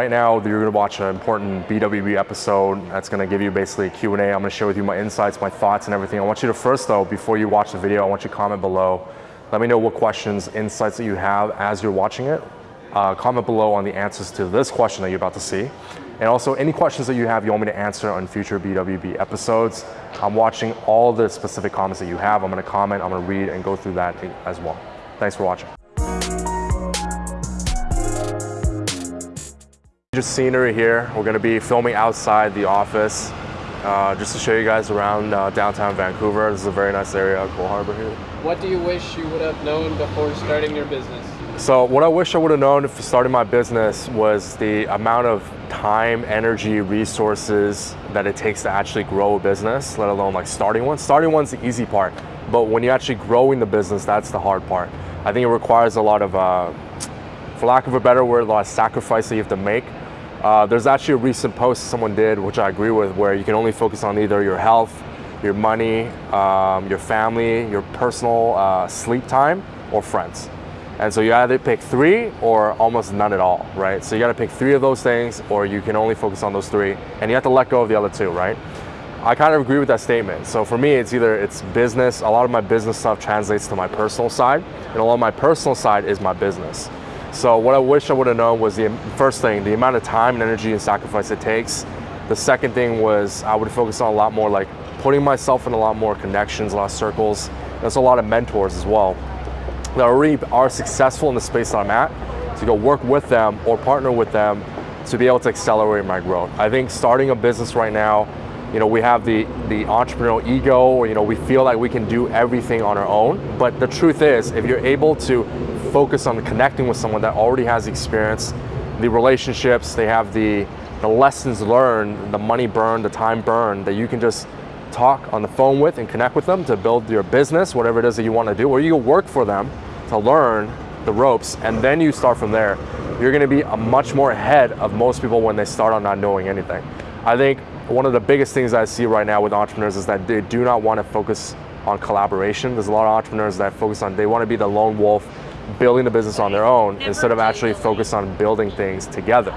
Right now, you're going to watch an important BWB episode that's going to give you basically a Q&A. I'm going to share with you my insights, my thoughts, and everything. I want you to first, though, before you watch the video, I want you to comment below. Let me know what questions, insights that you have as you're watching it. Uh, comment below on the answers to this question that you're about to see. And also, any questions that you have you want me to answer on future BWB episodes. I'm watching all the specific comments that you have. I'm going to comment, I'm going to read, and go through that as well. Thanks for watching. Just scenery here. We're going to be filming outside the office uh, just to show you guys around uh, downtown Vancouver. This is a very nice area, Coal Harbour here. What do you wish you would have known before starting your business? So what I wish I would have known for starting my business was the amount of time, energy, resources that it takes to actually grow a business, let alone like starting one. Starting one's the easy part, but when you're actually growing the business, that's the hard part. I think it requires a lot of, uh, for lack of a better word, a lot of sacrifice that you have to make uh, there's actually a recent post someone did, which I agree with, where you can only focus on either your health, your money, um, your family, your personal uh, sleep time, or friends. And so you either pick three or almost none at all, right? So you gotta pick three of those things or you can only focus on those three and you have to let go of the other two, right? I kind of agree with that statement. So for me, it's either it's business, a lot of my business stuff translates to my personal side and a lot of my personal side is my business. So what I wish I would have known was the first thing, the amount of time and energy and sacrifice it takes. The second thing was I would focus on a lot more like putting myself in a lot more connections, a lot of circles. There's a lot of mentors as well that already are successful in the space that I'm at to go work with them or partner with them to be able to accelerate my growth. I think starting a business right now, you know, we have the, the entrepreneurial ego, or, you know, we feel like we can do everything on our own. But the truth is, if you're able to focus on connecting with someone that already has the experience, the relationships, they have the, the lessons learned, the money burned, the time burned, that you can just talk on the phone with and connect with them to build your business, whatever it is that you want to do, or you work for them to learn the ropes, and then you start from there. You're going to be a much more ahead of most people when they start on not knowing anything. I think one of the biggest things I see right now with entrepreneurs is that they do not want to focus on collaboration. There's a lot of entrepreneurs that focus on, they want to be the lone wolf, building the business on their own instead of actually focus on building things together.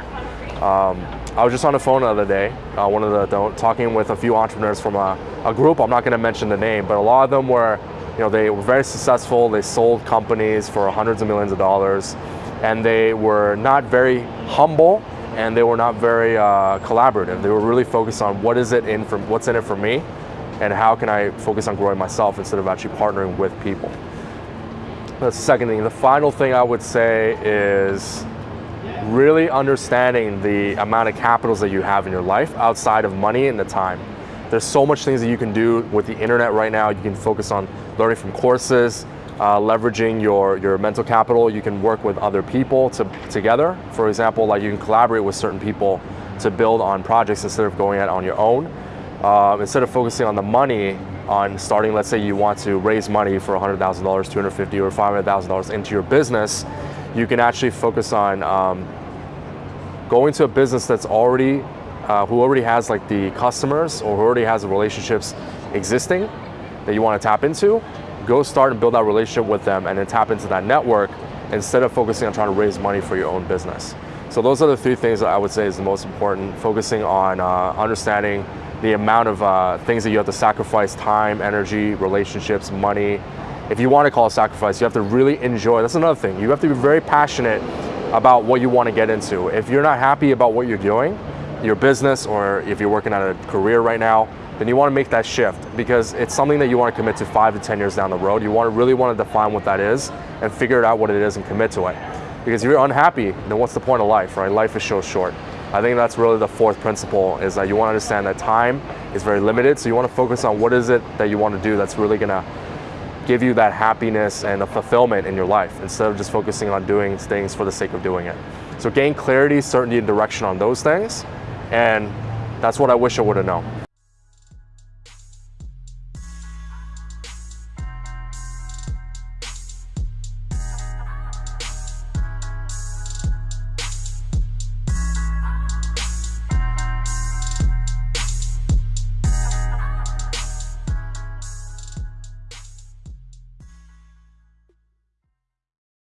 Um, I was just on the phone the other day, uh, one of the, talking with a few entrepreneurs from a, a group. I'm not going to mention the name, but a lot of them were, you know, they were very successful. They sold companies for hundreds of millions of dollars, and they were not very humble, and they were not very uh, collaborative. They were really focused on what is it in for, what's in it for me, and how can I focus on growing myself instead of actually partnering with people. The second thing. The final thing I would say is really understanding the amount of capitals that you have in your life outside of money and the time. There's so much things that you can do with the internet right now. You can focus on learning from courses, uh, leveraging your, your mental capital. You can work with other people to, together. For example, like you can collaborate with certain people to build on projects instead of going out on your own. Uh, instead of focusing on the money, on starting, let's say you want to raise money for $100,000, 250 or $500,000 into your business, you can actually focus on um, going to a business that's already, uh, who already has like the customers or who already has the relationships existing that you want to tap into, go start and build that relationship with them and then tap into that network instead of focusing on trying to raise money for your own business. So those are the three things that I would say is the most important, focusing on uh, understanding the amount of uh, things that you have to sacrifice, time, energy, relationships, money. If you want to call it sacrifice, you have to really enjoy. That's another thing. You have to be very passionate about what you want to get into. If you're not happy about what you're doing, your business, or if you're working at a career right now, then you want to make that shift because it's something that you want to commit to five to 10 years down the road. You want to really want to define what that is and figure it out what it is and commit to it. Because if you're unhappy, then what's the point of life, right? Life is so short. I think that's really the fourth principle is that you want to understand that time is very limited. So you want to focus on what is it that you want to do that's really going to give you that happiness and a fulfillment in your life instead of just focusing on doing things for the sake of doing it. So gain clarity, certainty, and direction on those things. And that's what I wish I would have known.